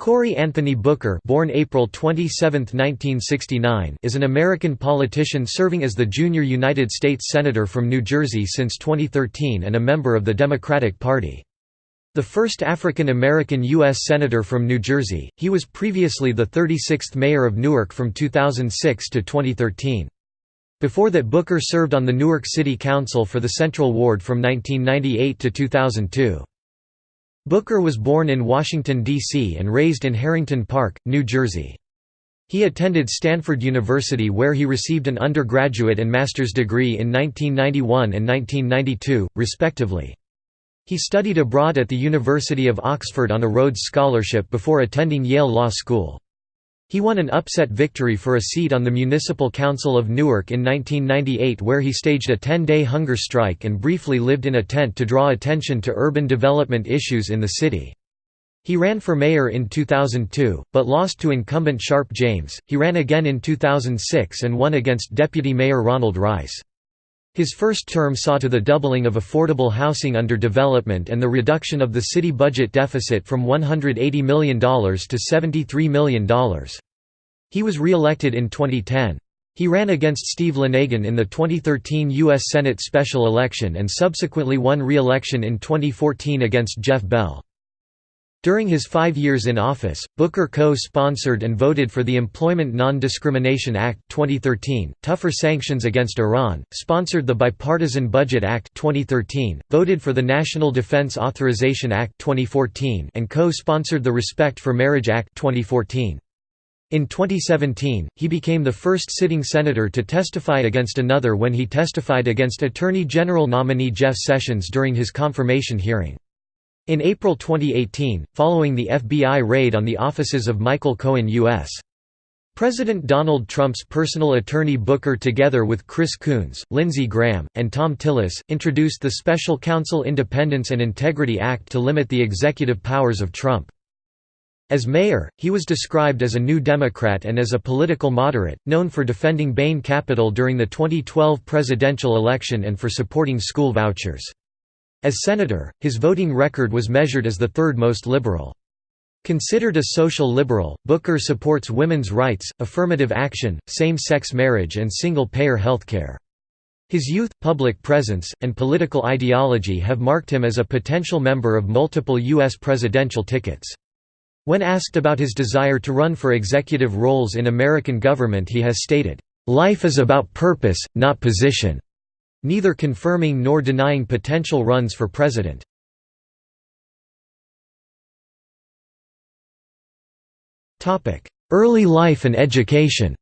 Cory Anthony Booker born April 27, 1969, is an American politician serving as the junior United States Senator from New Jersey since 2013 and a member of the Democratic Party. The first African American U.S. Senator from New Jersey, he was previously the 36th Mayor of Newark from 2006 to 2013. Before that Booker served on the Newark City Council for the Central Ward from 1998 to 2002. Booker was born in Washington, D.C. and raised in Harrington Park, New Jersey. He attended Stanford University where he received an undergraduate and master's degree in 1991 and 1992, respectively. He studied abroad at the University of Oxford on a Rhodes Scholarship before attending Yale Law School. He won an upset victory for a seat on the Municipal Council of Newark in 1998 where he staged a 10-day hunger strike and briefly lived in a tent to draw attention to urban development issues in the city. He ran for mayor in 2002, but lost to incumbent Sharpe James. He ran again in 2006 and won against Deputy Mayor Ronald Rice. His first term saw to the doubling of affordable housing under development and the reduction of the city budget deficit from $180 million to $73 million. He was re-elected in 2010. He ran against Steve Lonegan in the 2013 U.S. Senate special election and subsequently won re-election in 2014 against Jeff Bell. During his five years in office, Booker co-sponsored and voted for the Employment Non-Discrimination Act 2013, tougher sanctions against Iran, sponsored the Bipartisan Budget Act 2013, voted for the National Defense Authorization Act 2014 and co-sponsored the Respect for Marriage Act 2014. In 2017, he became the first sitting senator to testify against another when he testified against Attorney General nominee Jeff Sessions during his confirmation hearing. In April 2018, following the FBI raid on the offices of Michael Cohen U.S. President Donald Trump's personal attorney Booker together with Chris Coons, Lindsey Graham, and Thom Tillis, introduced the Special Counsel Independence and Integrity Act to limit the executive powers of Trump. As mayor, he was described as a New Democrat and as a political moderate, known for defending Bain Capital during the 2012 presidential election and for supporting school vouchers. As senator, his voting record was measured as the third most liberal. Considered a social liberal, Booker supports women's rights, affirmative action, same-sex marriage and single-payer healthcare. His youth, public presence, and political ideology have marked him as a potential member of multiple U.S. presidential tickets. When asked about his desire to run for executive roles in American government he has stated, "...life is about purpose, not position." Neither confirming nor denying potential runs for president. Early life and education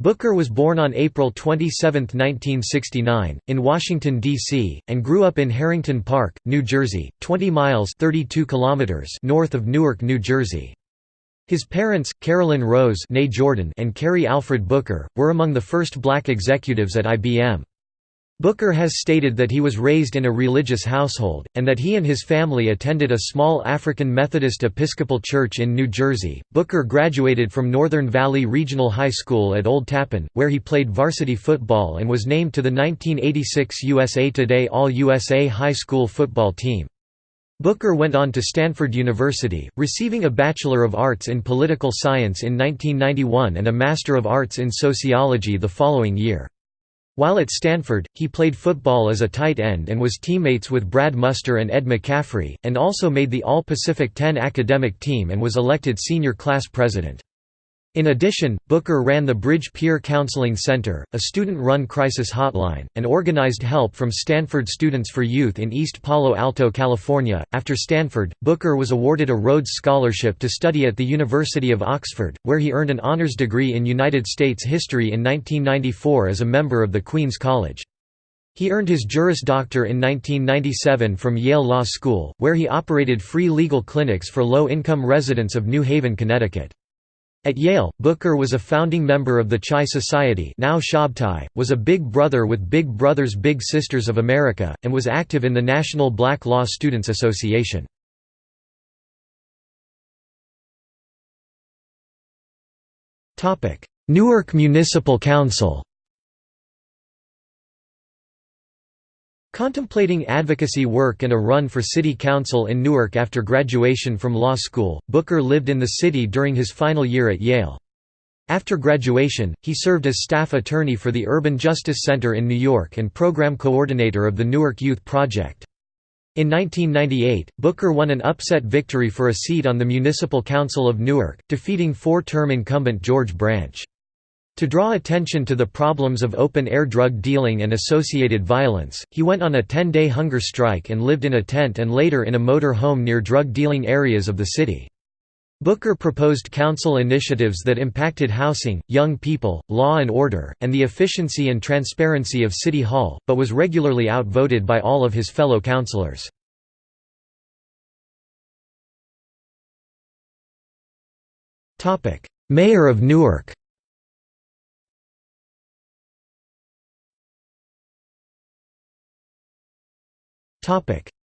Booker was born on April 27, 1969, in Washington, D.C., and grew up in Harrington Park, New Jersey, 20 miles 32 kilometers north of Newark, New Jersey. His parents, Carolyn Rose Jordan and Cary Alfred Booker, were among the first black executives at IBM. Booker has stated that he was raised in a religious household, and that he and his family attended a small African Methodist Episcopal church in New Jersey. Booker graduated from Northern Valley Regional High School at Old Tappan, where he played varsity football and was named to the 1986 USA Today All USA High School football team. Booker went on to Stanford University, receiving a Bachelor of Arts in Political Science in 1991 and a Master of Arts in Sociology the following year. While at Stanford, he played football as a tight end and was teammates with Brad Muster and Ed McCaffrey, and also made the All-Pacific 10 academic team and was elected senior class president. In addition, Booker ran the Bridge Peer Counseling Center, a student-run crisis hotline, and organized help from Stanford Students for Youth in East Palo Alto, California. After Stanford, Booker was awarded a Rhodes Scholarship to study at the University of Oxford, where he earned an honors degree in United States history in 1994 as a member of the Queen's College. He earned his Juris Doctor in 1997 from Yale Law School, where he operated free legal clinics for low-income residents of New Haven, Connecticut. At Yale, Booker was a founding member of the Chi Society now Shabtai, was a Big Brother with Big Brothers Big Sisters of America, and was active in the National Black Law Students Association. Newark Municipal Council Contemplating advocacy work and a run for city council in Newark after graduation from law school, Booker lived in the city during his final year at Yale. After graduation, he served as staff attorney for the Urban Justice Center in New York and program coordinator of the Newark Youth Project. In 1998, Booker won an upset victory for a seat on the Municipal Council of Newark, defeating four-term incumbent George Branch. To draw attention to the problems of open-air drug dealing and associated violence, he went on a 10-day hunger strike and lived in a tent and later in a motor home near drug-dealing areas of the city. Booker proposed council initiatives that impacted housing, young people, law and order, and the efficiency and transparency of City Hall, but was regularly outvoted by all of his fellow councilors. Mayor of Newark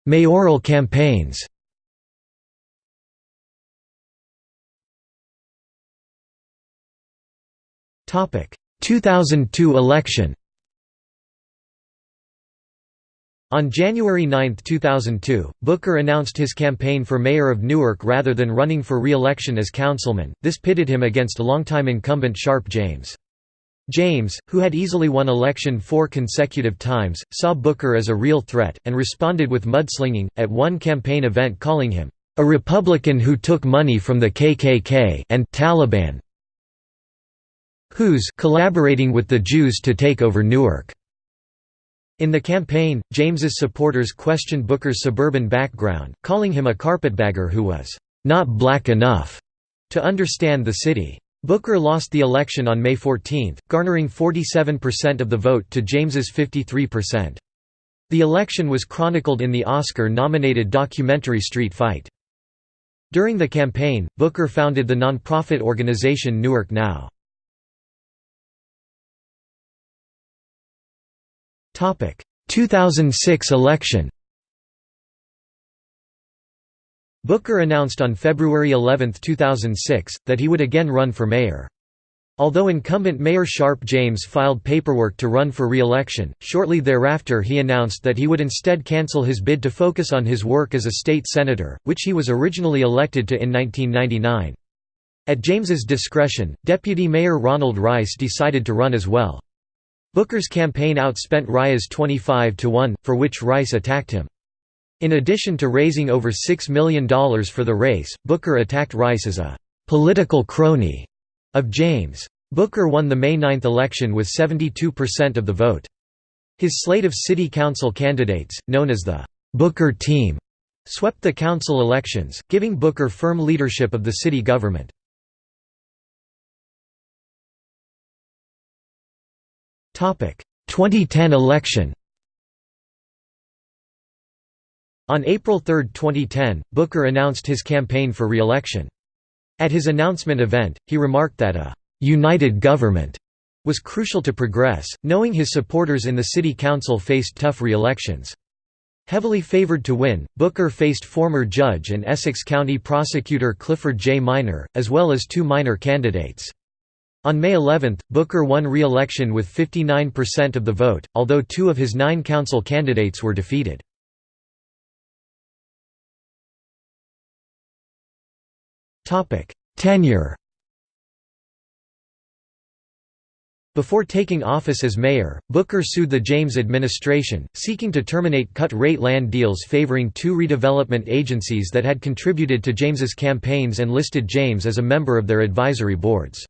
Mayoral campaigns Topic. 2002 election On January 9, 2002, Booker announced his campaign for mayor of Newark rather than running for re-election as councilman, this pitted him against longtime incumbent Sharpe James. James, who had easily won election four consecutive times, saw Booker as a real threat, and responded with mudslinging, at one campaign event calling him, "...a Republican who took money from the KKK and Taliban who's collaborating with the Jews to take over Newark." In the campaign, James's supporters questioned Booker's suburban background, calling him a carpetbagger who was "...not black enough," to understand the city. Booker lost the election on May 14, garnering 47% of the vote to James's 53%. The election was chronicled in the Oscar-nominated documentary Street Fight. During the campaign, Booker founded the nonprofit organization Newark Now. Topic: 2006 election Booker announced on February 11, 2006, that he would again run for mayor. Although incumbent Mayor Sharpe James filed paperwork to run for re-election, shortly thereafter he announced that he would instead cancel his bid to focus on his work as a state senator, which he was originally elected to in 1999. At James's discretion, Deputy Mayor Ronald Rice decided to run as well. Booker's campaign outspent Rice's 25 to 1, for which Rice attacked him. In addition to raising over $6 million for the race, Booker attacked Rice as a «political crony» of James. Booker won the May 9 election with 72% of the vote. His slate of city council candidates, known as the «Booker team», swept the council elections, giving Booker firm leadership of the city government. Topic: 2010 election. On April 3, 2010, Booker announced his campaign for re-election. At his announcement event, he remarked that a «united government» was crucial to progress, knowing his supporters in the city council faced tough re-elections. Heavily favored to win, Booker faced former judge and Essex County prosecutor Clifford J. Minor, as well as two minor candidates. On May 11, Booker won re-election with 59% of the vote, although two of his nine council candidates were defeated. Tenure Before taking office as mayor, Booker sued the James administration, seeking to terminate cut-rate land deals favoring two redevelopment agencies that had contributed to James's campaigns and listed James as a member of their advisory boards.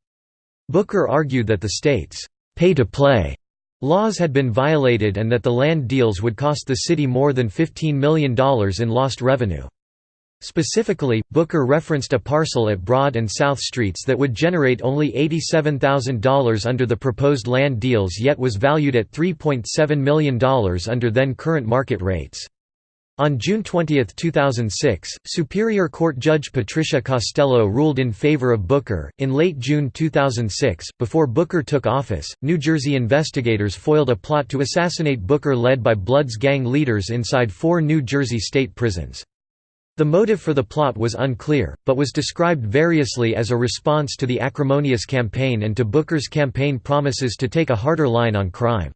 Booker argued that the state's pay-to-play laws had been violated and that the land deals would cost the city more than $15 million in lost revenue. Specifically, Booker referenced a parcel at Broad and South Streets that would generate only $87,000 under the proposed land deals yet was valued at $3.7 million under then current market rates. On June 20, 2006, Superior Court Judge Patricia Costello ruled in favor of Booker. In late June 2006, before Booker took office, New Jersey investigators foiled a plot to assassinate Booker led by Bloods gang leaders inside four New Jersey state prisons. The motive for the plot was unclear, but was described variously as a response to the acrimonious campaign and to Booker's campaign promises to take a harder line on crime.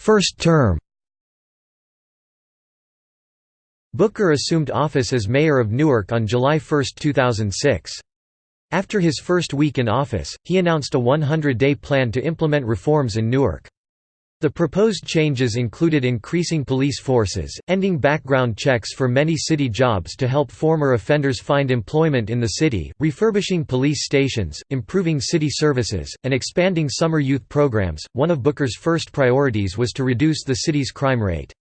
First term Booker assumed office as mayor of Newark on July 1, 2006. After his first week in office, he announced a 100-day plan to implement reforms in Newark. The proposed changes included increasing police forces, ending background checks for many city jobs to help former offenders find employment in the city, refurbishing police stations, improving city services, and expanding summer youth programs. One of Booker's first priorities was to reduce the city's crime rate.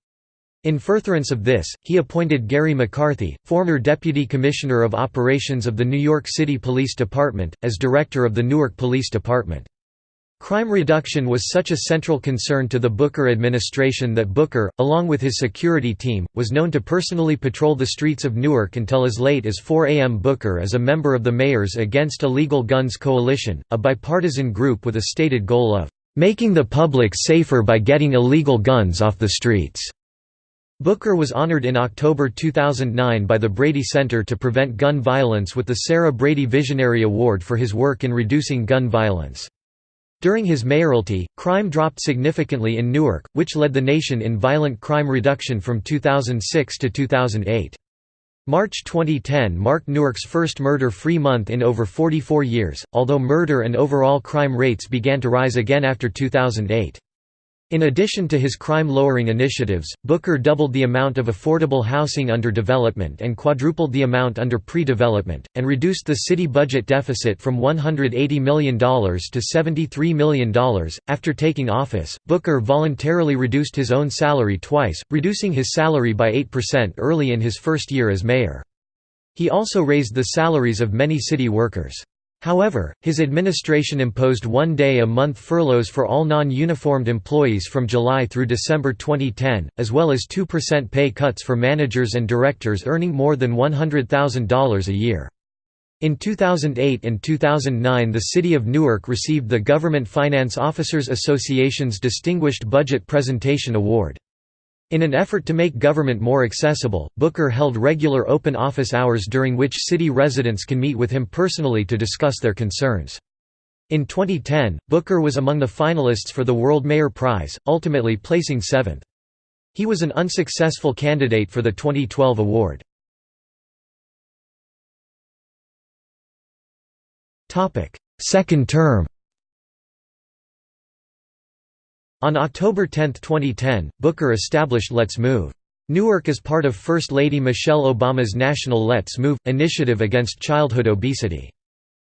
In furtherance of this, he appointed Garry McCarthy, former Deputy Commissioner of Operations of the New York City Police Department, as Director of the Newark Police Department. Crime reduction was such a central concern to the Booker administration that Booker, along with his security team, was known to personally patrol the streets of Newark until as late as 4 a.m. Booker is a member of the Mayors Against Illegal Guns Coalition, a bipartisan group with a stated goal of "...making the public safer by getting illegal guns off the streets." Booker was honored in October 2009 by the Brady Center to Prevent Gun Violence with the Sarah Brady Visionary Award for his work in reducing gun violence. During his mayoralty, crime dropped significantly in Newark, which led the nation in violent crime reduction from 2006 to 2008. March 2010 marked Newark's first murder-free month in over 44 years, although murder and overall crime rates began to rise again after 2008. In addition to his crime-lowering initiatives, Booker doubled the amount of affordable housing under development and quadrupled the amount under pre-development, and reduced the city budget deficit from $180 million to $73 million. After taking office, Booker voluntarily reduced his own salary twice, reducing his salary by 8% early in his first year as mayor. He also raised the salaries of many city workers. However, his administration imposed one-day-a-month furloughs for all non-uniformed employees from July through December 2010, as well as 2% pay cuts for managers and directors earning more than $100,000 a year. In 2008 and 2009 the City of Newark received the Government Finance Officers Association's Distinguished Budget Presentation Award. In an effort to make government more accessible, Booker held regular open office hours during which city residents can meet with him personally to discuss their concerns. In 2010, Booker was among the finalists for the World Mayor Prize, ultimately placing seventh. He was an unsuccessful candidate for the 2012 award. Second term On October 10, 2010, Booker established Let's Move. Newark is part of First Lady Michelle Obama's National Let's Move initiative against childhood obesity.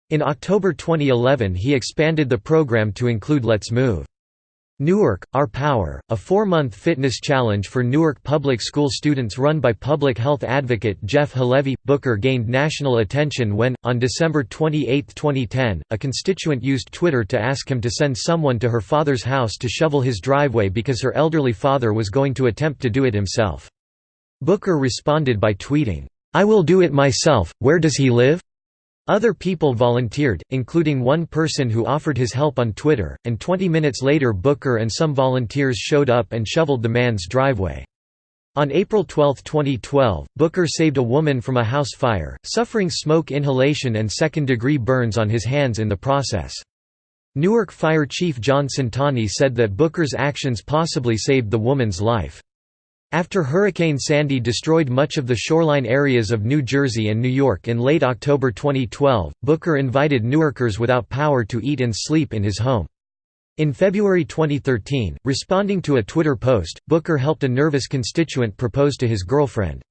In October 2011 he expanded the program to include Let's Move. Newark, Our Power, a four-month fitness challenge for Newark public school students run by public health advocate Jeff Halevy. Booker gained national attention when, on December 28, 2010, a constituent used Twitter to ask him to send someone to her father's house to shovel his driveway because her elderly father was going to attempt to do it himself. Booker responded by tweeting, "'I will do it myself, where does he live?' Other people volunteered, including one person who offered his help on Twitter, and 20 minutes later Booker and some volunteers showed up and shoveled the man's driveway. On April 12, 2012, Booker saved a woman from a house fire, suffering smoke inhalation and second-degree burns on his hands in the process. Newark Fire Chief John Centanni said that Booker's actions possibly saved the woman's life. After Hurricane Sandy destroyed much of the shoreline areas of New Jersey and New York in late October 2012, Booker invited Newarkers without power to eat and sleep in his home. In February 2013, responding to a Twitter post, Booker helped a nervous constituent propose to his girlfriend.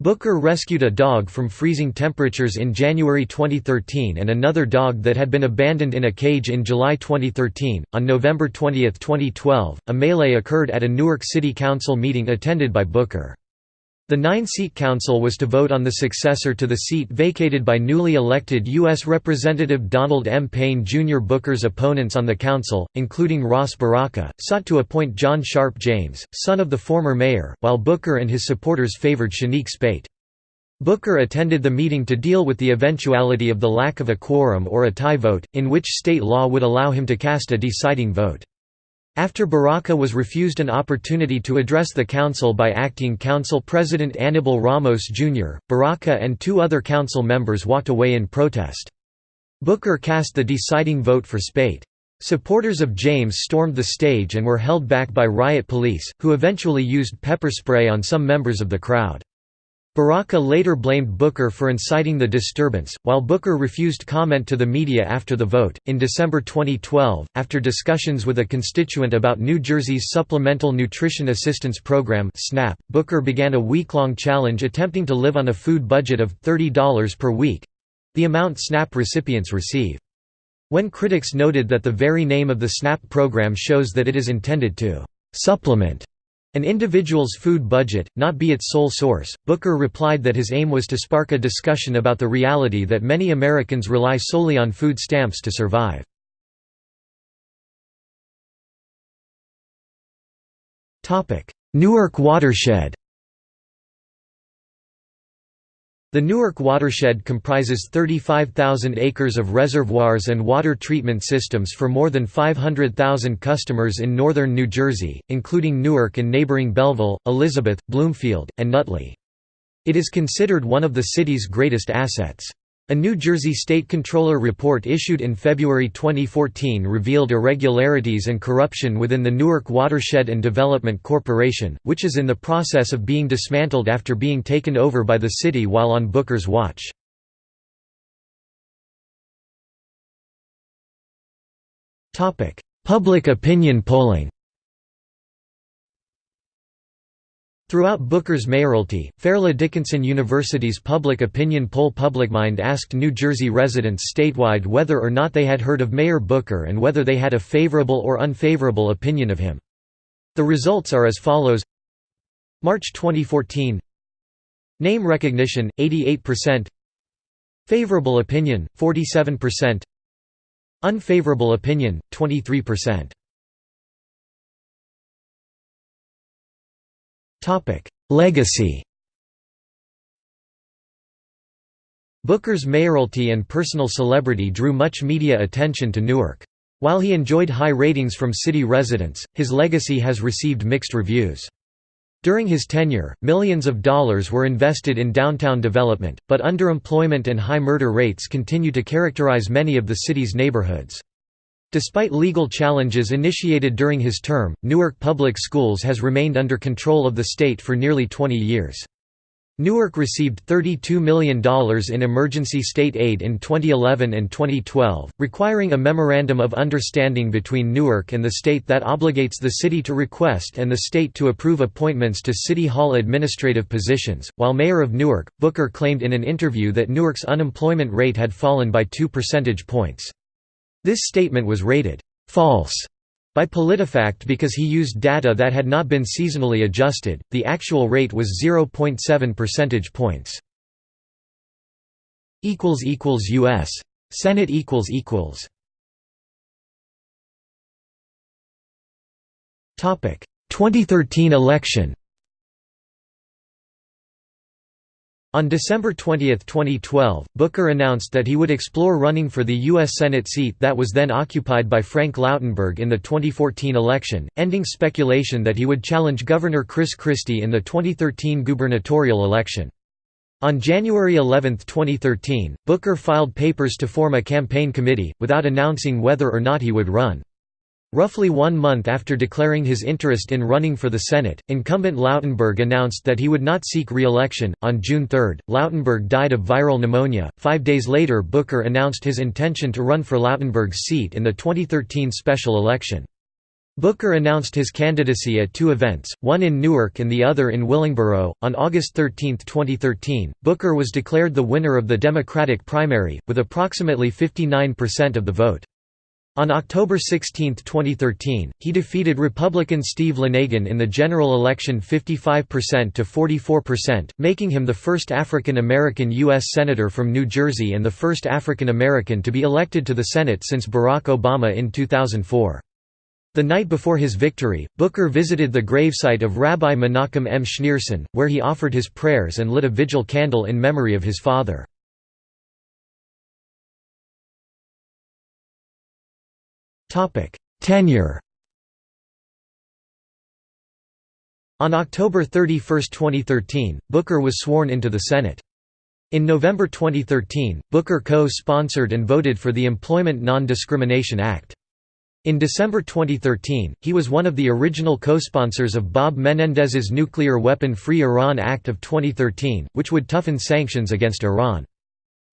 Booker rescued a dog from freezing temperatures in January 2013 and another dog that had been abandoned in a cage in July 2013. On November 20, 2012, a melee occurred at a Newark City Council meeting attended by Booker. The nine-seat council was to vote on the successor to the seat vacated by newly elected U.S. Representative Donald M. Payne Jr. Booker's opponents on the council, including Ras Baraka, sought to appoint John Sharpe James, son of the former mayor, while Booker and his supporters favored Shanique Speight. Booker attended the meeting to deal with the eventuality of the lack of a quorum or a tie vote, in which state law would allow him to cast a deciding vote. After Baraka was refused an opportunity to address the council by acting council president Anibal Ramos Jr., Baraka and two other council members walked away in protest. Booker cast the deciding vote for Speight. Supporters of James stormed the stage and were held back by riot police, who eventually used pepper spray on some members of the crowd. Baraka later blamed Booker for inciting the disturbance, while Booker refused comment to the media after the vote. In December 2012, after discussions with a constituent about New Jersey's Supplemental Nutrition Assistance Program (SNAP), Booker began a week-long challenge attempting to live on a food budget of $30 per week—the amount SNAP recipients receive. When critics noted that the very name of the SNAP program shows that it is intended to supplement an individual's food budget, not be its sole source, Booker replied that his aim was to spark a discussion about the reality that many Americans rely solely on food stamps to survive. Newark watershed The Newark watershed comprises 35,000 acres of reservoirs and water treatment systems for more than 500,000 customers in northern New Jersey, including Newark and neighboring Belleville, Elizabeth, Bloomfield, and Nutley. It is considered one of the city's greatest assets. A New Jersey State Controller report issued in February 2014 revealed irregularities and corruption within the Newark Watershed and Development Corporation, which is in the process of being dismantled after being taken over by the city while on Booker's watch. Public opinion polling Throughout Booker's mayoralty, Fairleigh Dickinson University's public opinion poll PublicMind asked New Jersey residents statewide whether or not they had heard of Mayor Booker and whether they had a favorable or unfavorable opinion of him. The results are as follows. March 2014 Name recognition, 88% Favorable opinion, 47% Unfavorable opinion, 23% Legacy Booker's mayoralty and personal celebrity drew much media attention to Newark. While he enjoyed high ratings from city residents, his legacy has received mixed reviews. During his tenure, millions of dollars were invested in downtown development, but underemployment and high murder rates continue to characterize many of the city's neighborhoods. Despite legal challenges initiated during his term, Newark Public Schools has remained under control of the state for nearly 20 years. Newark received $32 million in emergency state aid in 2011 and 2012, requiring a Memorandum of Understanding between Newark and the state that obligates the city to request and the state to approve appointments to City Hall administrative positions. While mayor of Newark, Booker claimed in an interview that Newark's unemployment rate had fallen by 2 percentage points. This statement was rated false by PolitiFact because he used data that had not been seasonally adjusted. The actual rate was 0.7 percentage points. US Senate Topic 2013 election On December 20, 2012, Booker announced that he would explore running for the U.S. Senate seat that was then occupied by Frank Lautenberg in the 2014 election, ending speculation that he would challenge Governor Chris Christie in the 2013 gubernatorial election. On January 11, 2013, Booker filed papers to form a campaign committee, without announcing whether or not he would run. Roughly one month after declaring his interest in running for the Senate, incumbent Lautenberg announced that he would not seek re election. On June 3, Lautenberg died of viral pneumonia. Five days later, Booker announced his intention to run for Lautenberg's seat in the 2013 special election. Booker announced his candidacy at two events, one in Newark and the other in Willingboro. On August 13, 2013, Booker was declared the winner of the Democratic primary, with approximately 59% of the vote. On October 16, 2013, he defeated Republican Steve Lonegan in the general election 55% to 44%, making him the first African American U.S. Senator from New Jersey and the first African American to be elected to the Senate since Barack Obama in 2004. The night before his victory, Booker visited the gravesite of Rabbi Menachem M. Schneerson, where he offered his prayers and lit a vigil candle in memory of his father. Tenure On October 31, 2013, Booker was sworn into the Senate. In November 2013, Booker co-sponsored and voted for the Employment Non-Discrimination Act. In December 2013, he was one of the original co-sponsors of Bob Menendez's Nuclear Weapon-Free Iran Act of 2013, which would toughen sanctions against Iran.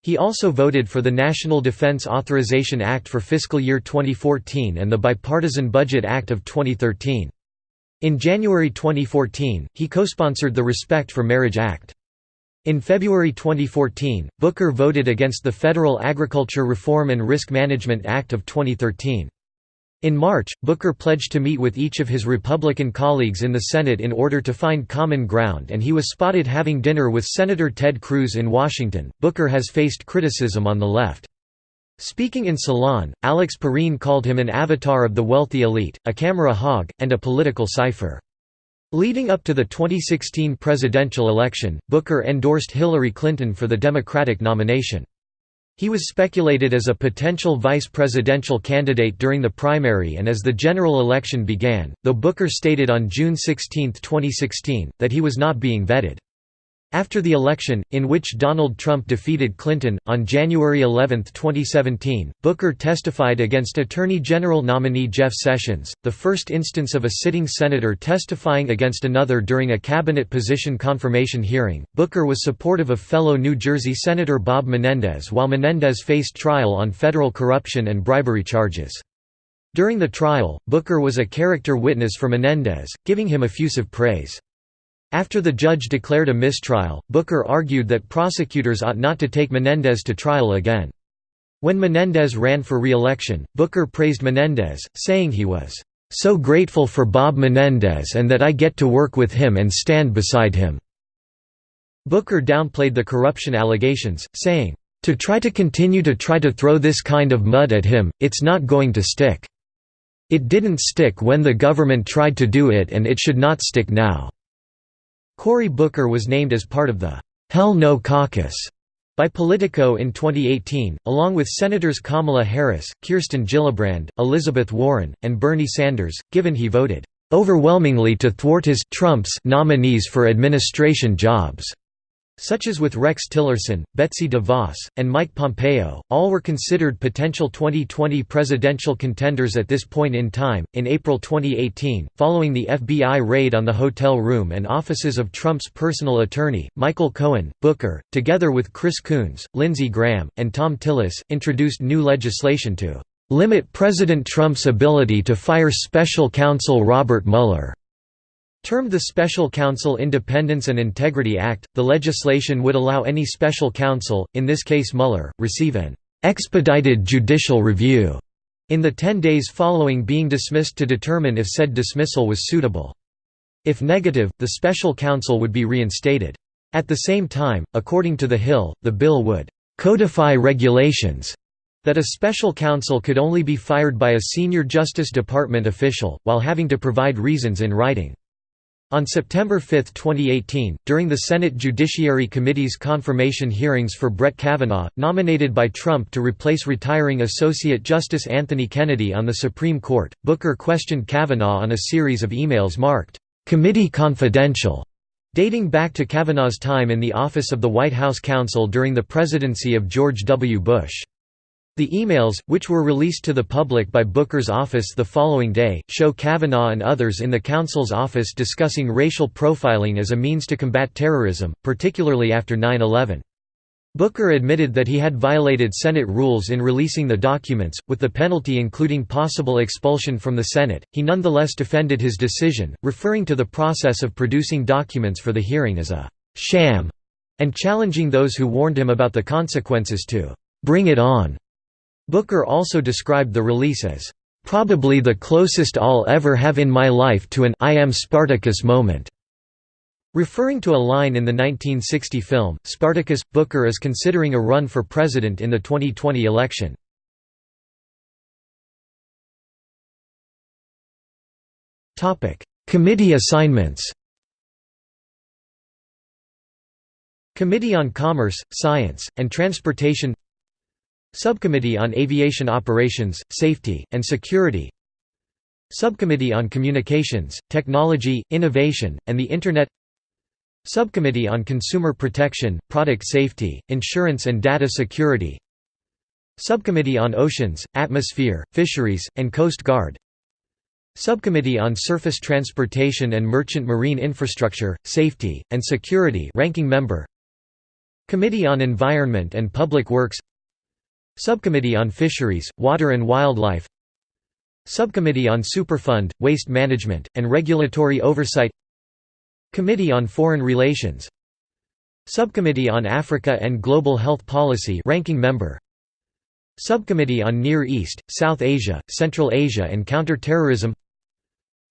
He also voted for the National Defense Authorization Act for fiscal year 2014 and the Bipartisan Budget Act of 2013. In January 2014, he co-sponsored the Respect for Marriage Act. In February 2014, Booker voted against the Federal Agriculture Reform and Risk Management Act of 2013. In March, Booker pledged to meet with each of his Republican colleagues in the Senate in order to find common ground and he was spotted having dinner with Senator Ted Cruz in Washington. Booker has faced criticism on the left. Speaking in Salon, Alex Pareene called him an avatar of the wealthy elite, a camera hog, and a political cipher. Leading up to the 2016 presidential election, Booker endorsed Hillary Clinton for the Democratic nomination. He was speculated as a potential vice presidential candidate during the primary and as the general election began, though Booker stated on June 16, 2016, that he was not being vetted. After the election, in which Donald Trump defeated Clinton, on January 11, 2017, Booker testified against Attorney General nominee Jeff Sessions, the first instance of a sitting senator testifying against another during a cabinet position confirmation hearing. Booker was supportive of fellow New Jersey Senator Bob Menendez while Menendez faced trial on federal corruption and bribery charges. During the trial, Booker was a character witness for Menendez, giving him effusive praise. After the judge declared a mistrial, Booker argued that prosecutors ought not to take Menendez to trial again. When Menendez ran for re-election, Booker praised Menendez, saying he was, "...so grateful for Bob Menendez and that I get to work with him and stand beside him." Booker downplayed the corruption allegations, saying, "...to try to continue to try to throw this kind of mud at him, it's not going to stick. It didn't stick when the government tried to do it and it should not stick now." Cory Booker was named as part of the Hell No Caucus by Politico in 2018, along with Senators Kamala Harris, Kirsten Gillibrand, Elizabeth Warren, and Bernie Sanders, given he voted overwhelmingly to thwart his Trump's nominees for administration jobs such as with Rex Tillerson, Betsy DeVos, and Mike Pompeo, all were considered potential 2020 presidential contenders at this point in time. In April 2018, following the FBI raid on the hotel room and offices of Trump's personal attorney, Michael Cohen, Booker, together with Chris Coons, Lindsey Graham, and Thom Tillis, introduced new legislation to limit President Trump's ability to fire special counsel Robert Mueller. Termed the Special Counsel Independence and Integrity Act, the legislation would allow any special counsel, in this case Mueller, receive an «expedited judicial review» in the 10 days following being dismissed to determine if said dismissal was suitable. If negative, the special counsel would be reinstated. At the same time, according to The Hill, the bill would «codify regulations» that a special counsel could only be fired by a senior Justice Department official, while having to provide reasons in writing. On September 5, 2018, during the Senate Judiciary Committee's confirmation hearings for Brett Kavanaugh, nominated by Trump to replace retiring Associate Justice Anthony Kennedy on the Supreme Court, Booker questioned Kavanaugh on a series of emails marked, "'Committee Confidential' dating back to Kavanaugh's time in the office of the White House counsel during the presidency of George W. Bush. The emails, which were released to the public by Booker's office the following day, show Kavanaugh and others in the counsel's office discussing racial profiling as a means to combat terrorism, particularly after 9-11. Booker admitted that he had violated Senate rules in releasing the documents, with the penalty including possible expulsion from the Senate. He nonetheless defended his decision, referring to the process of producing documents for the hearing as a sham, and challenging those who warned him about the consequences to bring it on. Booker also described the release as, "...probably the closest I'll ever have in my life to an I am Spartacus moment." Referring to a line in the 1960 film, Spartacus, Booker is considering a run for president in the 2020 election. Committee assignments Committee on Commerce, Science, and Transportation Subcommittee on Aviation Operations, Safety, and Security. Subcommittee on Communications, Technology, Innovation, and the Internet. Subcommittee on Consumer Protection, Product Safety, Insurance and Data Security. Subcommittee on Oceans, Atmosphere, Fisheries, and Coast Guard. Subcommittee on Surface Transportation and Merchant Marine Infrastructure, Safety, and Security ranking member. Committee on Environment and Public Works Subcommittee on Fisheries, Water and Wildlife. Subcommittee on Superfund, Waste Management, and Regulatory Oversight. Committee on Foreign Relations. Subcommittee on Africa and Global Health Policy ranking member. Subcommittee on Near East, South Asia, Central Asia and Counter-Terrorism.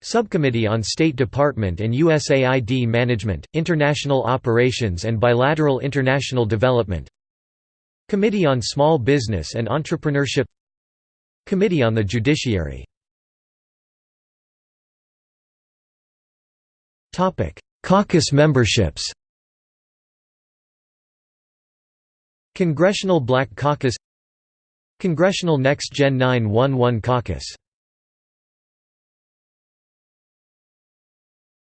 Subcommittee on State Department and USAID Management, International Operations and Bilateral International Development Committee on Small Business and Entrepreneurship Committee on the Judiciary Caucus memberships Congressional Black Caucus Congressional Next Gen 911 Caucus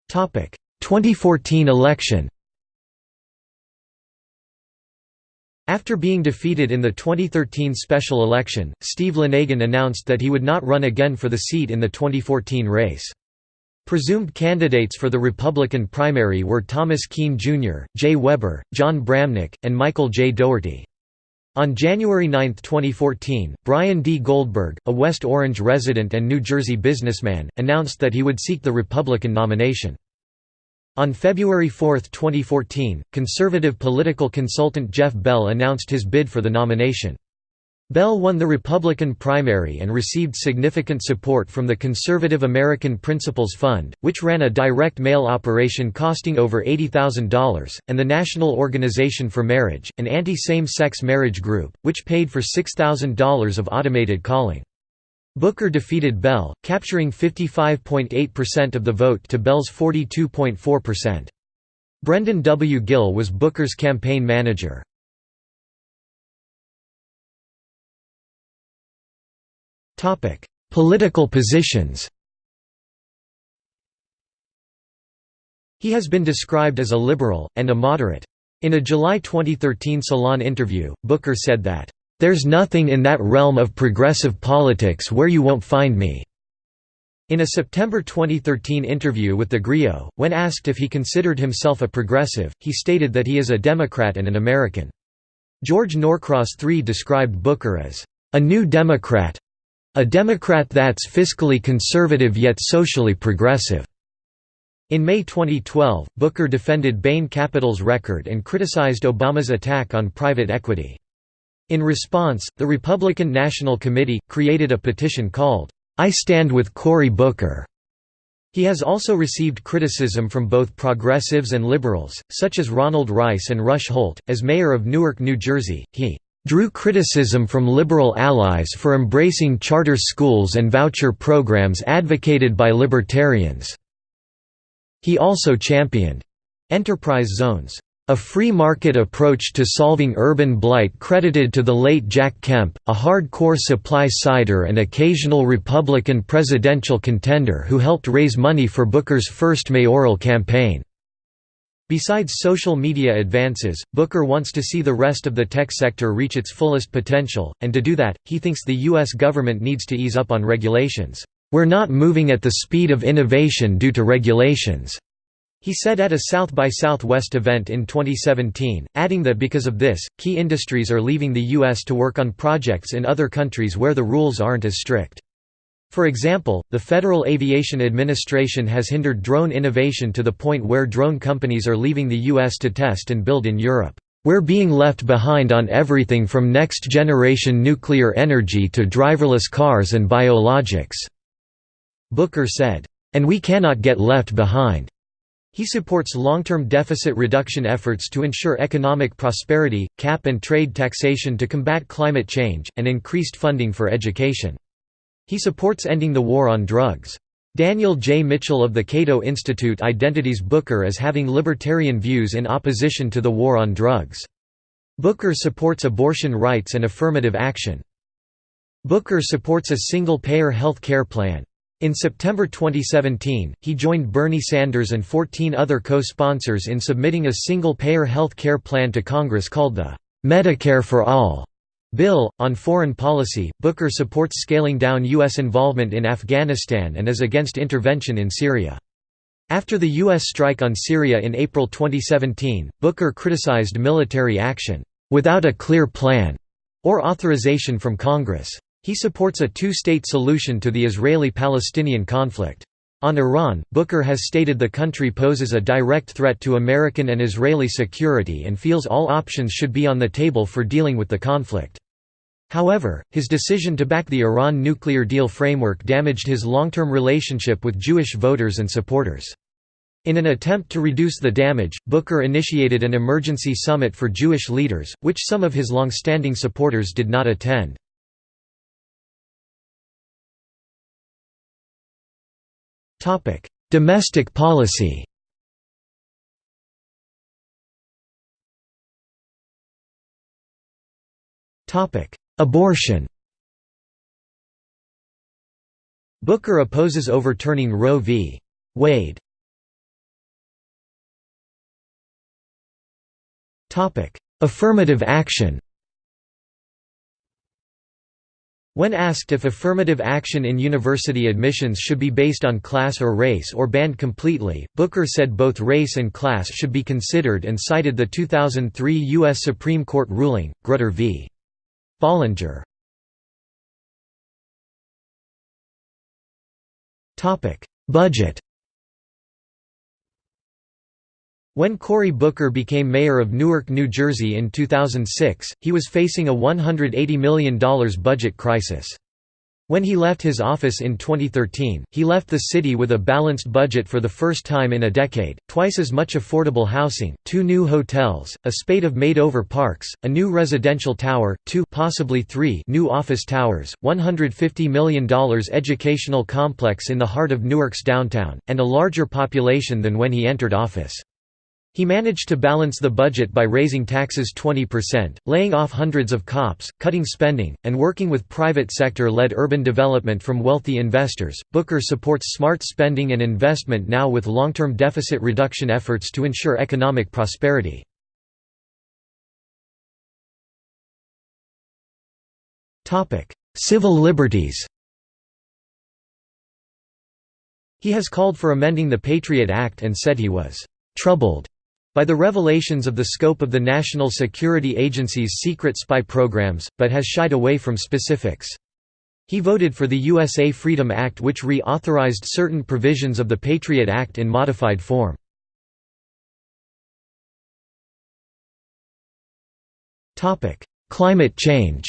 Topic. 2014 election After being defeated in the 2013 special election, Steve Lonegan announced that he would not run again for the seat in the 2014 race. Presumed candidates for the Republican primary were Thomas Kean Jr., Jay Weber, Jon Bramnick, and Michael J. Doherty. On January 9, 2014, Brian D. Goldberg, a West Orange resident and New Jersey businessman, announced that he would seek the Republican nomination. On February 4, 2014, conservative political consultant Jeff Bell announced his bid for the nomination. Bell won the Republican primary and received significant support from the conservative American Principles Fund, which ran a direct mail operation costing over $80,000, and the National Organization for Marriage, an anti-same-sex marriage group, which paid for $6,000 of automated calling. Booker defeated Bell, capturing 55.8% of the vote to Bell's 42.4%. Brendan W. Gill was Booker's campaign manager. Political positions He has been described as a liberal, and a moderate. In a July 2013 Salon interview, Booker said that, "...there's nothing in that realm of progressive politics where you won't find me." In a September 2013 interview with TheGrio, when asked if he considered himself a progressive, he stated that he is a Democrat and an American. George Norcross III described Booker as, "...a new Democrat, a Democrat that's fiscally conservative yet socially progressive. In May 2012, Booker defended Bain Capital's record and criticized Obama's attack on private equity. In response, the Republican National Committee, created a petition called, I Stand with Cory Booker. He has also received criticism from both progressives and liberals, such as Ronald Rice and Rush Holt. As mayor of Newark, New Jersey, he drew criticism from liberal allies for embracing charter schools and voucher programs advocated by libertarians. He also championed enterprise zones, a free market approach to solving urban blight credited to the late Jack Kemp, a hardcore supply-sider and occasional Republican presidential contender who helped raise money for Booker's first mayoral campaign. Besides social media advances, Booker wants to see the rest of the tech sector reach its fullest potential, and to do that, he thinks the U.S. government needs to ease up on regulations. We're not moving at the speed of innovation due to regulations. He said at a South by Southwest event in 2017, adding that because of this, key industries are leaving the U.S. to work on projects in other countries where the rules aren't as strict. For example, the Federal Aviation Administration has hindered drone innovation to the point where drone companies are leaving the U.S. to test and build in Europe. We're being left behind on everything from next-generation nuclear energy to driverless cars and biologics," Booker said. And we cannot get left behind. He supports long-term deficit reduction efforts to ensure economic prosperity, cap and trade taxation to combat climate change, and increased funding for education. He supports ending the war on drugs. Daniel J. Mitchell of the Cato Institute identities Booker as having libertarian views in opposition to the war on drugs. Booker supports abortion rights and affirmative action. Booker supports a single-payer health care plan. In September 2017, he joined Bernie Sanders and 14 other co-sponsors in submitting a single-payer health care plan to Congress called the Medicare for All Bill. On foreign policy, Booker supports scaling down U.S. involvement in Afghanistan and is against intervention in Syria. After the U.S. strike on Syria in April 2017, Booker criticized military action, "...without a clear plan," or authorization from Congress. He supports a two-state solution to the Israeli-Palestinian conflict. On Iran, Booker has stated the country poses a direct threat to American and Israeli security and feels all options should be on the table for dealing with the conflict. However, his decision to back the Iran nuclear deal framework damaged his long-term relationship with Jewish voters and supporters. In an attempt to reduce the damage, Booker initiated an emergency summit for Jewish leaders, which some of his long-standing supporters did not attend. Domestic policy. Abortion. Booker opposes overturning Roe v. Wade. Affirmative action When asked if affirmative action in university admissions should be based on class or race or banned completely, Booker said both race and class should be considered and cited the 2003 U.S. Supreme Court ruling, Grutter v. Bollinger. Budget When Cory Booker became mayor of Newark, New Jersey in 2006, he was facing a $180 million budget crisis. When he left his office in 2013, he left the city with a balanced budget for the first time in a decade, twice as much affordable housing, two new hotels, a spate of made-over parks, a new residential tower, two possibly three new office towers, $150 million educational complex in the heart of Newark's downtown, and a larger population than when he entered office. He managed to balance the budget by raising taxes 20%, laying off hundreds of cops, cutting spending, and working with private sector led urban development from wealthy investors. Booker supports smart spending and investment now with long term deficit reduction efforts to ensure economic prosperity. Civil liberties He has called for amending the Patriot Act and said he was troubled by the revelations of the scope of the National Security Agency's secret spy programs, but has shied away from specifics. He voted for the USA Freedom Act which re-authorized certain provisions of the Patriot Act in modified form. Climate change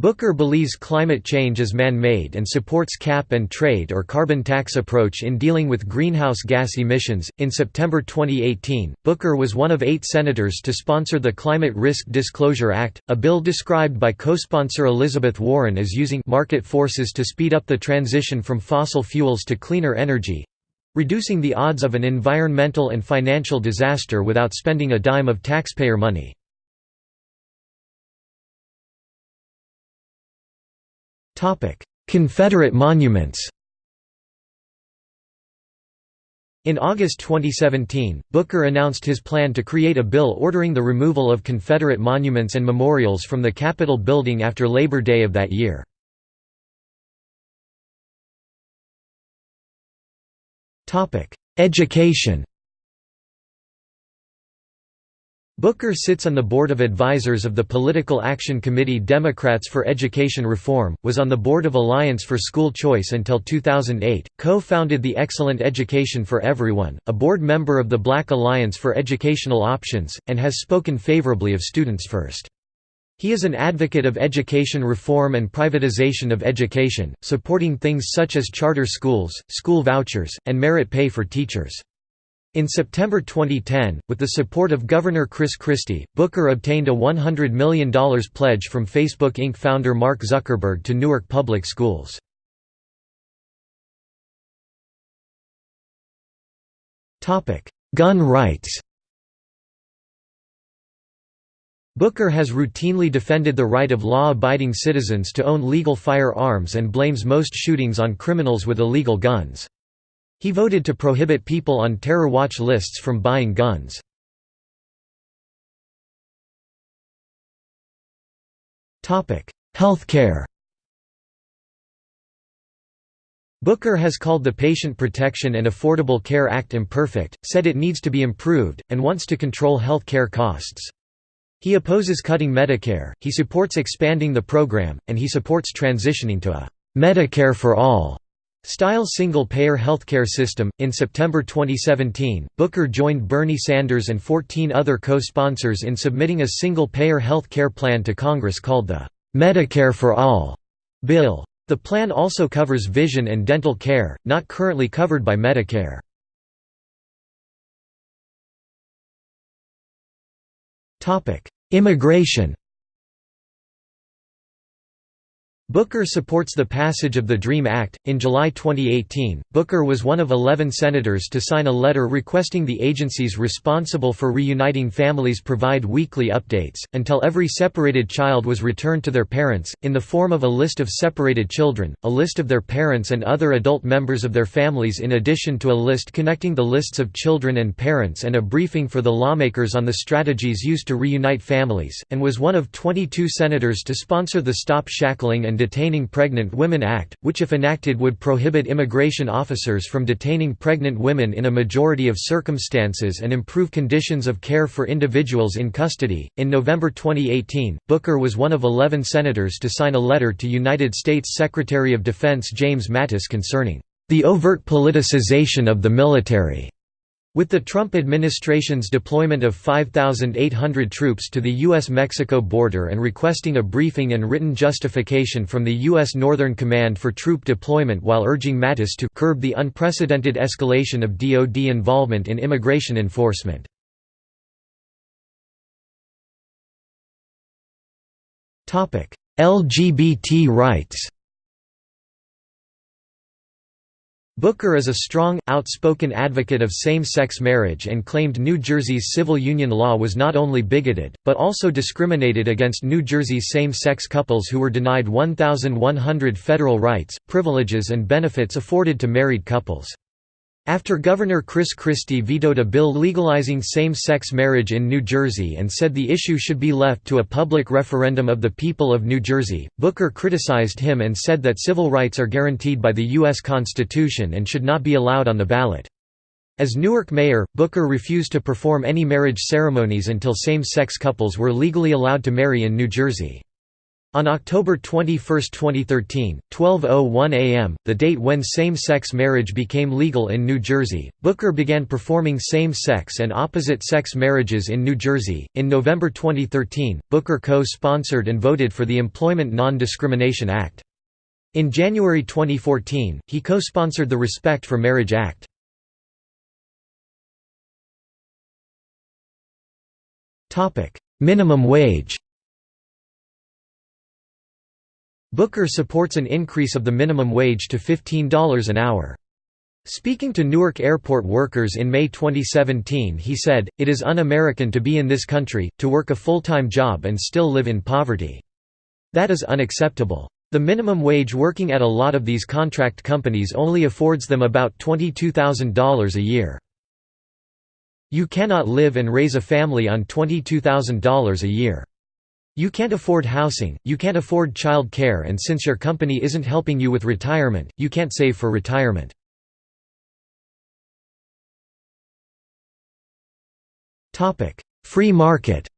Booker believes climate change is man-made and supports cap and trade or carbon tax approach in dealing with greenhouse gas emissions. In September 2018, Booker was one of 8 senators to sponsor the Climate Risk Disclosure Act, a bill described by co-sponsor Elizabeth Warren as using market forces to speed up the transition from fossil fuels to cleaner energy, reducing the odds of an environmental and financial disaster without spending a dime of taxpayer money. Confederate monuments In August 2017, Booker announced his plan to create a bill ordering the removal of Confederate monuments and memorials from the Capitol building after Labor Day of that year. Education Booker sits on the Board of Advisors of the Political Action Committee Democrats for Education Reform, was on the Board of Alliance for School Choice until 2008, co-founded the Excellent Education for Everyone, a board member of the Black Alliance for Educational Options, and has spoken favorably of Students First. He is an advocate of education reform and privatization of education, supporting things such as charter schools, school vouchers, and merit pay for teachers. In September 2010, with the support of Governor Chris Christie, Booker obtained a $100 million pledge from Facebook Inc. founder Mark Zuckerberg to Newark Public Schools. Gun rights Booker has routinely defended the right of law-abiding citizens to own legal firearms and blames most shootings on criminals with illegal guns. He voted to prohibit people on terror watch lists from buying guns. Healthcare Booker has called the Patient Protection and Affordable Care Act imperfect, said it needs to be improved, and wants to control health care costs. He opposes cutting Medicare, he supports expanding the program, and he supports transitioning to a Medicare for All style single payer healthcare system. In September 2017, Booker joined Bernie Sanders and 14 other co sponsors in submitting a single payer health care plan to Congress called the Medicare for All bill. The plan also covers vision and dental care, not currently covered by Medicare. Immigration Booker supports the passage of the DREAM Act. In July 2018, Booker was one of 11 senators to sign a letter requesting the agencies responsible for reuniting families provide weekly updates, until every separated child was returned to their parents, in the form of a list of separated children, a list of their parents and other adult members of their families, in addition to a list connecting the lists of children and parents, and a briefing for the lawmakers on the strategies used to reunite families, and was one of 22 senators to sponsor the Stop Shackling and Detaining Pregnant Women Act, which if enacted would prohibit immigration officers from detaining pregnant women in a majority of circumstances and improve conditions of care for individuals in custody. In November 2018, Booker was one of 11 senators to sign a letter to United States Secretary of Defense James Mattis concerning the overt politicization of the military. With the Trump administration's deployment of 5,800 troops to the U.S.-Mexico border and requesting a briefing and written justification from the U.S. Northern Command for troop deployment while urging Mattis to curb the unprecedented escalation of DoD involvement in immigration enforcement. LGBT rights Booker is a strong, outspoken advocate of same-sex marriage and claimed New Jersey's civil union law was not only bigoted, but also discriminated against New Jersey's same-sex couples who were denied 1,100 federal rights, privileges and benefits afforded to married couples. After Governor Chris Christie vetoed a bill legalizing same-sex marriage in New Jersey and said the issue should be left to a public referendum of the people of New Jersey, Booker criticized him and said that civil rights are guaranteed by the U.S. Constitution and should not be allowed on the ballot. As Newark mayor, Booker refused to perform any marriage ceremonies until same-sex couples were legally allowed to marry in New Jersey. On October 21, 2013, 12.01 am, the date when same-sex marriage became legal in New Jersey, Booker began performing same-sex and opposite-sex marriages in New Jersey. In November 2013, Booker co-sponsored and voted for the Employment Non-Discrimination Act. In January 2014, he co-sponsored the Respect for Marriage Act. Minimum wage Booker supports an increase of the minimum wage to $15 an hour. Speaking to Newark airport workers in May 2017 he said, It is un-American to be in this country, to work a full-time job and still live in poverty. That is unacceptable. The minimum wage working at a lot of these contract companies only affords them about $22,000 a year. You cannot live and raise a family on $22,000 a year. You can't afford housing, you can't afford child care and since your company isn't helping you with retirement, you can't save for retirement. Free market.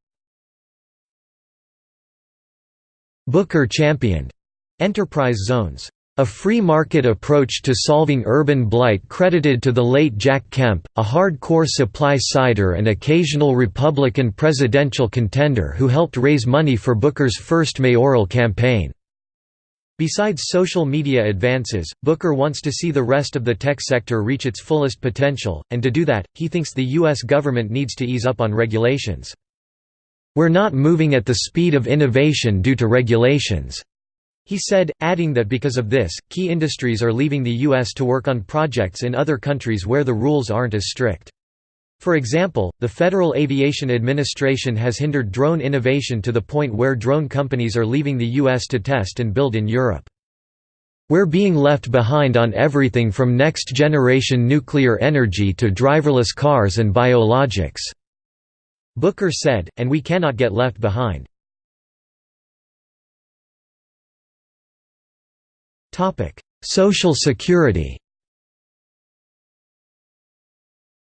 Booker championed enterprise zones a free market approach to solving urban blight credited to the late Jack Kemp, a hardcore supply-sider and occasional Republican presidential contender who helped raise money for Booker's first mayoral campaign. Besides social media advances, Booker wants to see the rest of the tech sector reach its fullest potential, and to do that, he thinks the U.S. government needs to ease up on regulations. We're not moving at the speed of innovation due to regulations. He said, adding that because of this, key industries are leaving the U.S. to work on projects in other countries where the rules aren't as strict. For example, the Federal Aviation Administration has hindered drone innovation to the point where drone companies are leaving the U.S. to test and build in Europe. We're being left behind on everything from next-generation nuclear energy to driverless cars and biologics," Booker said, and we cannot get left behind. Social Security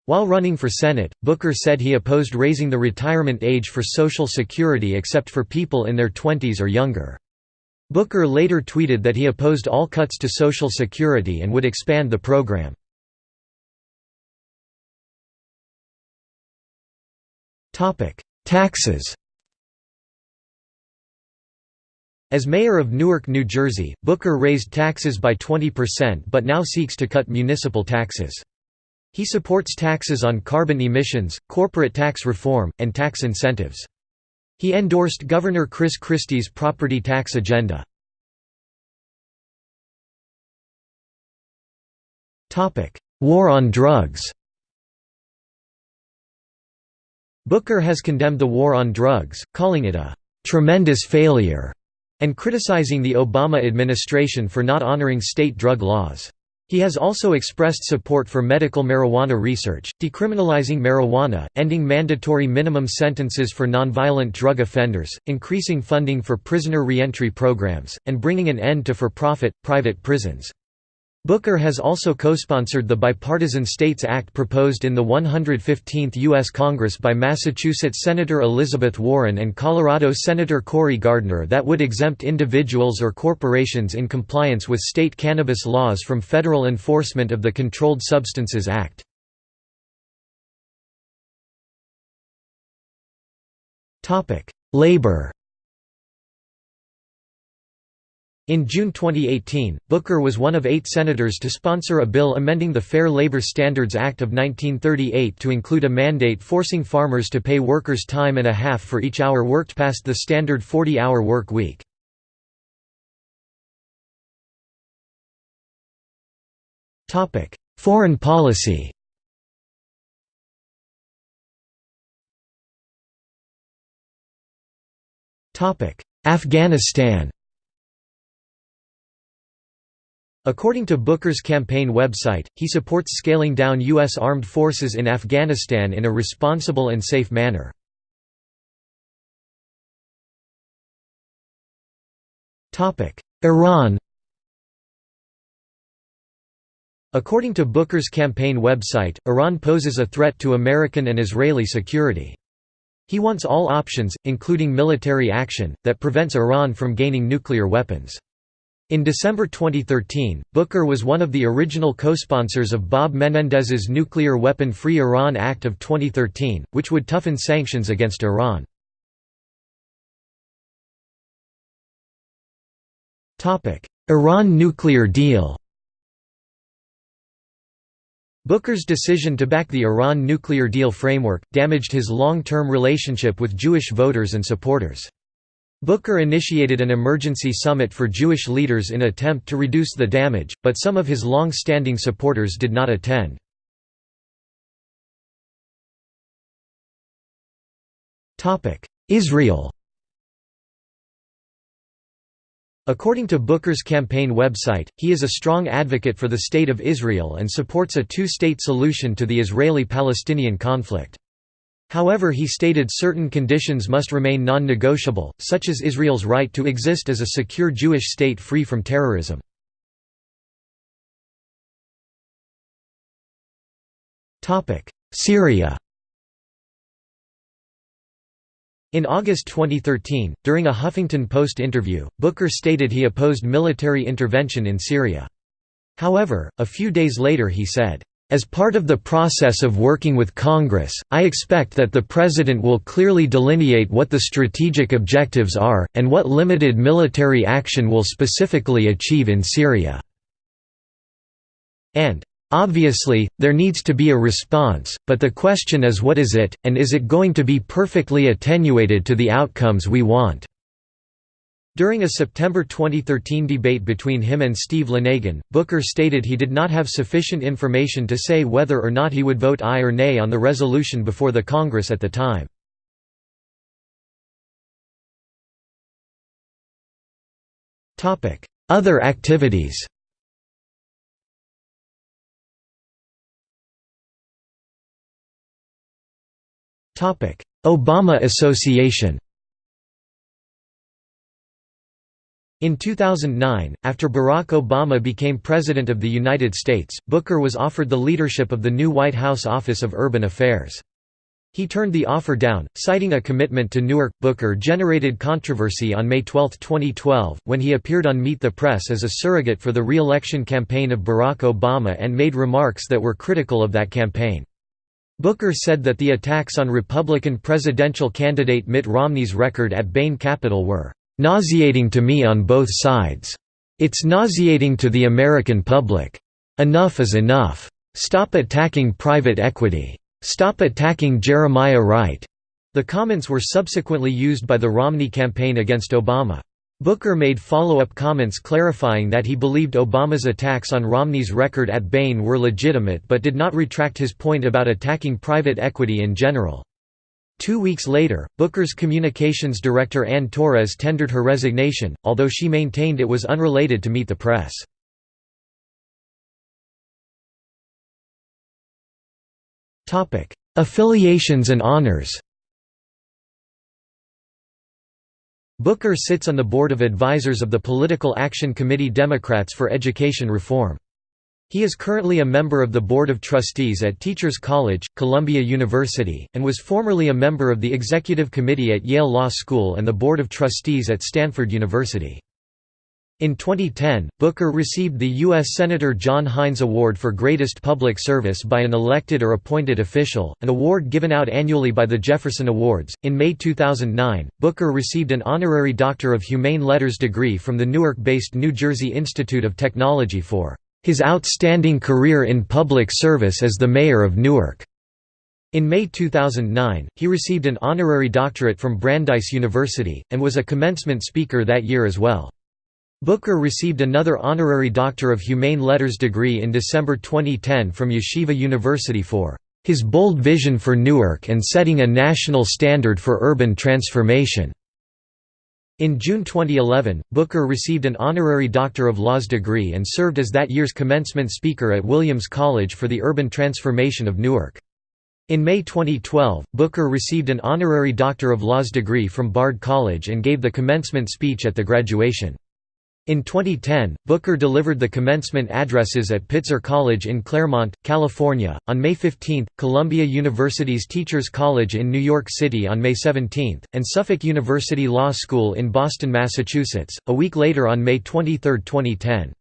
While running for Senate, Booker said he opposed raising the retirement age for Social Security except for people in their 20s or younger. Booker later tweeted that he opposed all cuts to Social Security and would expand the program. Taxes As mayor of Newark, New Jersey, Booker raised taxes by 20% but now seeks to cut municipal taxes. He supports taxes on carbon emissions, corporate tax reform, and tax incentives. He endorsed Governor Chris Christie's property tax agenda. War on drugs Booker has condemned the war on drugs, calling it a «tremendous failure» and criticizing the Obama administration for not honoring state drug laws. He has also expressed support for medical marijuana research, decriminalizing marijuana, ending mandatory minimum sentences for nonviolent drug offenders, increasing funding for prisoner reentry programs, and bringing an end to for-profit, private prisons. Booker has also co-sponsored the Bipartisan States Act proposed in the 115th U.S. Congress by Massachusetts Senator Elizabeth Warren and Colorado Senator Cory Gardner that would exempt individuals or corporations in compliance with state cannabis laws from federal enforcement of the Controlled Substances Act. Labor In June 2018, Booker was one of eight senators to sponsor a bill amending the Fair Labor Standards Act of 1938 to include a mandate forcing farmers to pay workers time and a half for each hour worked past the standard 40-hour work week. Foreign policy Afghanistan According to Booker's campaign website, he supports scaling down U.S. armed forces in Afghanistan in a responsible and safe manner. Iran According to Booker's campaign website, Iran poses a threat to American and Israeli security. He wants all options, including military action, that prevents Iran from gaining nuclear weapons. In December 2013, Booker was one of the original co-sponsors of Bob Menendez's Nuclear Weapon-Free Iran Act of 2013, which would toughen sanctions against Iran. Iran nuclear deal Booker's decision to back the Iran nuclear deal framework, damaged his long-term relationship with Jewish voters and supporters. Booker initiated an emergency summit for Jewish leaders in attempt to reduce the damage, but some of his long-standing supporters did not attend. Israel According to Booker's campaign website, he is a strong advocate for the State of Israel and supports a two-state solution to the Israeli-Palestinian conflict. However he stated certain conditions must remain non-negotiable, such as Israel's right to exist as a secure Jewish state free from terrorism. Syria In August 2013, during a Huffington Post interview, Booker stated he opposed military intervention in Syria. However, a few days later he said, as part of the process of working with Congress, I expect that the President will clearly delineate what the strategic objectives are, and what limited military action will specifically achieve in Syria. And, Obviously, there needs to be a response, but the question is what is it, and is it going to be perfectly attenuated to the outcomes we want? During a September 2013 debate between him and Steve Lonegan, Booker stated he did not have sufficient information to say whether or not he would vote aye or nay on the resolution before the Congress at the time. Other activities Obama Association In 2009, after Barack Obama became President of the United States, Booker was offered the leadership of the new White House Office of Urban Affairs. He turned the offer down, citing a commitment to Newark. Booker generated controversy on May 12, 2012, when he appeared on Meet the Press as a surrogate for the re-election campaign of Barack Obama and made remarks that were critical of that campaign. Booker said that the attacks on Republican presidential candidate Mitt Romney's record at Bain Capital were Nauseating to me on both sides. It's nauseating to the American public. Enough is enough. Stop attacking private equity. Stop attacking Jeremiah Wright. The comments were subsequently used by the Romney campaign against Obama. Booker made follow-up comments clarifying that he believed Obama's attacks on Romney's record at Bain were legitimate but did not retract his point about attacking private equity in general. Two weeks later, Booker's communications director Ann Torres tendered her resignation, although she maintained it was unrelated to Meet the Press. Affiliations and honors Booker sits on the board of advisors of the Political Action Committee Democrats for Education Reform. He is currently a member of the Board of Trustees at Teachers College, Columbia University, and was formerly a member of the Executive Committee at Yale Law School and the Board of Trustees at Stanford University. In 2010, Booker received the U.S. Senator John Heinz Award for Greatest Public Service by an elected or appointed official, an award given out annually by the Jefferson Awards. In May 2009, Booker received an honorary Doctor of Humane Letters degree from the Newark based New Jersey Institute of Technology for his outstanding career in public service as the mayor of Newark. In May 2009, he received an honorary doctorate from Brandeis University, and was a commencement speaker that year as well. Booker received another honorary Doctor of Humane Letters degree in December 2010 from Yeshiva University for his bold vision for Newark and setting a national standard for urban transformation. In June 2011, Booker received an honorary Doctor of Laws degree and served as that year's commencement speaker at Williams College for the urban transformation of Newark. In May 2012, Booker received an honorary Doctor of Laws degree from Bard College and gave the commencement speech at the graduation. In 2010, Booker delivered the commencement addresses at Pitzer College in Claremont, California, on May 15, Columbia University's Teachers College in New York City on May 17, and Suffolk University Law School in Boston, Massachusetts, a week later on May 23, 2010.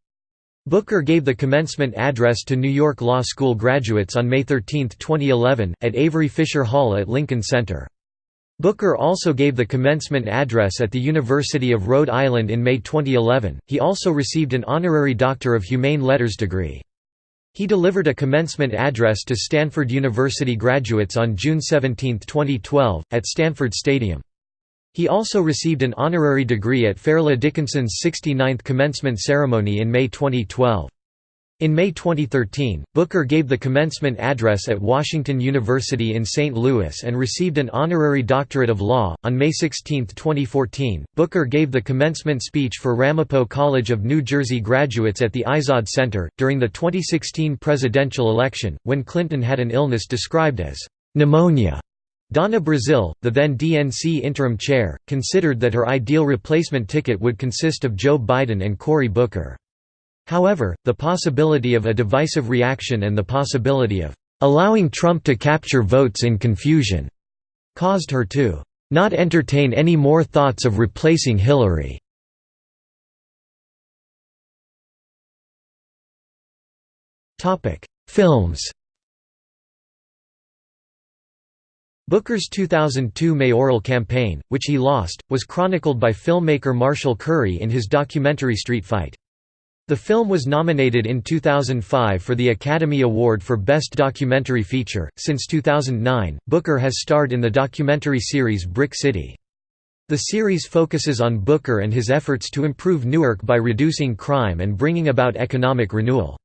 Booker gave the commencement address to New York Law School graduates on May 13, 2011, at Avery Fisher Hall at Lincoln Center. Booker also gave the commencement address at the University of Rhode Island in May 2011. He also received an honorary Doctor of Humane Letters degree. He delivered a commencement address to Stanford University graduates on June 17, 2012, at Stanford Stadium. He also received an honorary degree at Fairleigh Dickinson's 69th commencement ceremony in May 2012. In May 2013, Booker gave the commencement address at Washington University in St. Louis and received an honorary doctorate of law. On May 16, 2014, Booker gave the commencement speech for Ramapo College of New Jersey graduates at the Izod Center, during the 2016 presidential election, when Clinton had an illness described as pneumonia. Donna Brazile, the then DNC interim chair, considered that her ideal replacement ticket would consist of Joe Biden and Cory Booker. However, the possibility of a divisive reaction and the possibility of allowing Trump to capture votes in confusion caused her to not entertain any more thoughts of replacing Hillary. Films Booker's 2002 mayoral campaign, which he lost, was chronicled by filmmaker Marshall Curry in his documentary Street Fight. The film was nominated in 2005 for the Academy Award for Best Documentary Feature. Since 2009, Booker has starred in the documentary series Brick City. The series focuses on Booker and his efforts to improve Newark by reducing crime and bringing about economic renewal.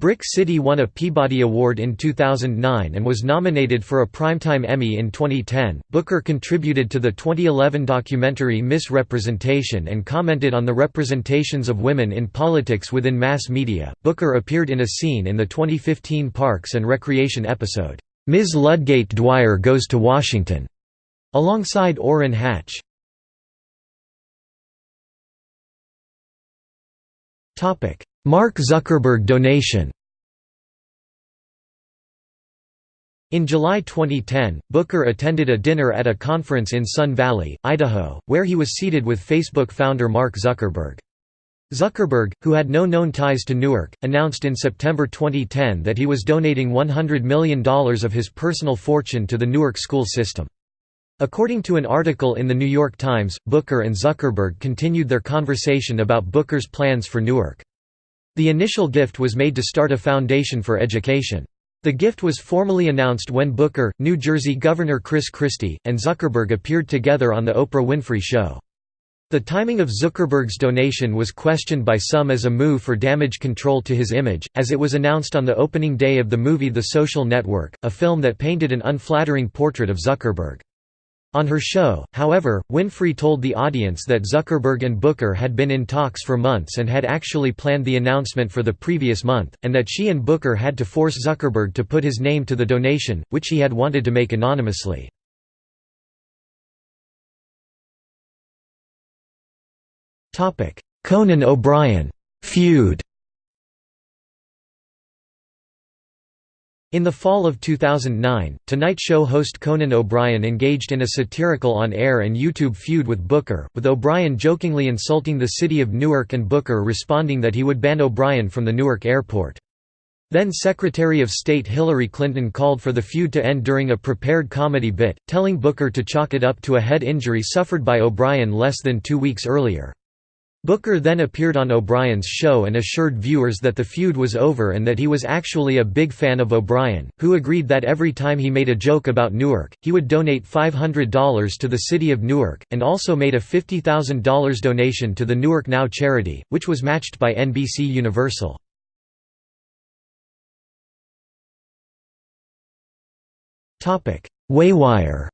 Brick City won a Peabody Award in 2009 and was nominated for a Primetime Emmy in 2010. Booker contributed to the 2011 documentary Misrepresentation and commented on the representations of women in politics within mass media. Booker appeared in a scene in the 2015 Parks and Recreation episode, Ms. Ludgate Dwyer Goes to Washington, alongside Orrin Hatch. Mark Zuckerberg donation In July 2010, Booker attended a dinner at a conference in Sun Valley, Idaho, where he was seated with Facebook founder Mark Zuckerberg. Zuckerberg, who had no known ties to Newark, announced in September 2010 that he was donating $100 million of his personal fortune to the Newark school system. According to an article in The New York Times, Booker and Zuckerberg continued their conversation about Booker's plans for Newark. The initial gift was made to start a foundation for education. The gift was formally announced when Booker, New Jersey Governor Chris Christie, and Zuckerberg appeared together on The Oprah Winfrey Show. The timing of Zuckerberg's donation was questioned by some as a move for damage control to his image, as it was announced on the opening day of the movie The Social Network, a film that painted an unflattering portrait of Zuckerberg. On her show, however, Winfrey told the audience that Zuckerberg and Booker had been in talks for months and had actually planned the announcement for the previous month, and that she and Booker had to force Zuckerberg to put his name to the donation, which he had wanted to make anonymously. Conan O'Brien feud In the fall of 2009, Tonight Show host Conan O'Brien engaged in a satirical on-air and YouTube feud with Booker, with O'Brien jokingly insulting the city of Newark and Booker responding that he would ban O'Brien from the Newark airport. Then Secretary of State Hillary Clinton called for the feud to end during a prepared comedy bit, telling Booker to chalk it up to a head injury suffered by O'Brien less than two weeks earlier. Booker then appeared on O'Brien's show and assured viewers that the feud was over and that he was actually a big fan of O'Brien, who agreed that every time he made a joke about Newark, he would donate $500 to the city of Newark, and also made a $50,000 donation to the Newark Now charity, which was matched by NBC Universal. Waywire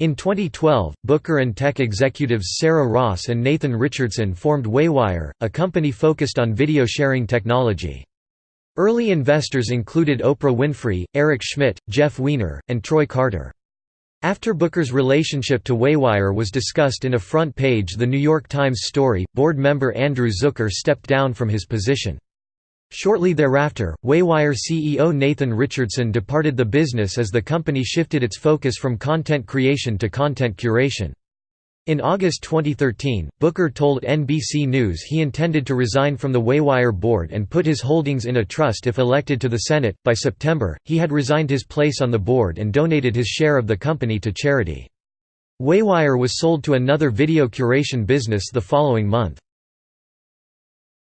In 2012, Booker and tech executives Sarah Ross and Nathan Richardson formed Waywire, a company focused on video sharing technology. Early investors included Oprah Winfrey, Eric Schmidt, Jeff Weiner, and Troy Carter. After Booker's relationship to Waywire was discussed in a front page The New York Times story, board member Andrew Zucker stepped down from his position. Shortly thereafter, Waywire CEO Nathan Richardson departed the business as the company shifted its focus from content creation to content curation. In August 2013, Booker told NBC News he intended to resign from the Waywire board and put his holdings in a trust if elected to the Senate. By September, he had resigned his place on the board and donated his share of the company to charity. Waywire was sold to another video curation business the following month.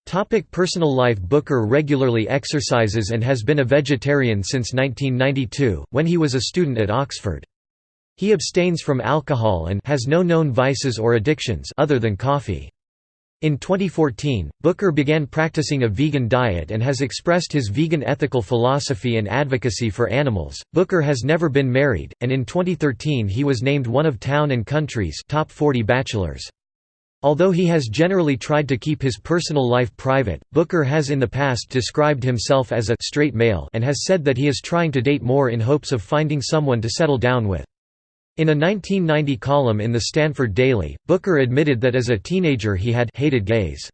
Topic personal life Booker regularly exercises and has been a vegetarian since 1992, when he was a student at Oxford. He abstains from alcohol and has no known vices or addictions other than coffee. In 2014, Booker began practicing a vegan diet and has expressed his vegan ethical philosophy and advocacy for animals. Booker has never been married, and in 2013 he was named one of Town and Country's top 40 bachelors. Although he has generally tried to keep his personal life private, Booker has in the past described himself as a straight male and has said that he is trying to date more in hopes of finding someone to settle down with. In a 1990 column in the Stanford Daily, Booker admitted that as a teenager he had hated gays.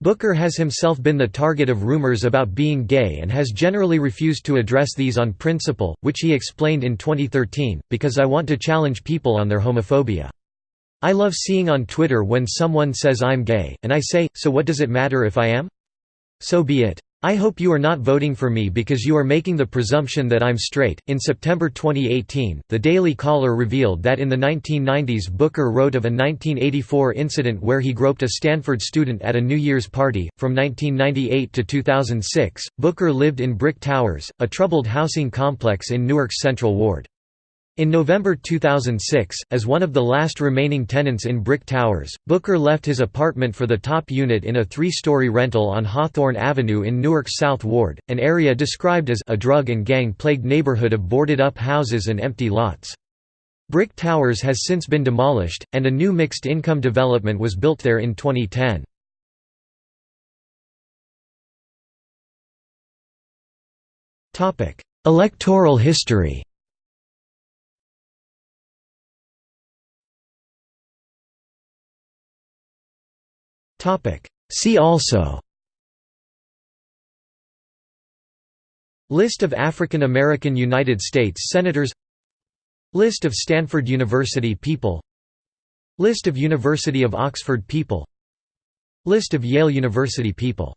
Booker has himself been the target of rumors about being gay and has generally refused to address these on principle, which he explained in 2013, because I want to challenge people on their homophobia. I love seeing on Twitter when someone says I'm gay, and I say, so what does it matter if I am? So be it. I hope you are not voting for me because you are making the presumption that I'm straight. In September 2018, The Daily Caller revealed that in the 1990s Booker wrote of a 1984 incident where he groped a Stanford student at a New Year's party. From 1998 to 2006, Booker lived in Brick Towers, a troubled housing complex in Newark's Central Ward. In November 2006, as one of the last remaining tenants in Brick Towers, Booker left his apartment for the top unit in a three-story rental on Hawthorne Avenue in Newark's South Ward, an area described as a drug and gang-plagued neighborhood of boarded-up houses and empty lots. Brick Towers has since been demolished, and a new mixed-income development was built there in 2010. Electoral history See also. List of African American United States Senators. List of Stanford University people. List of University of Oxford people. List of Yale University people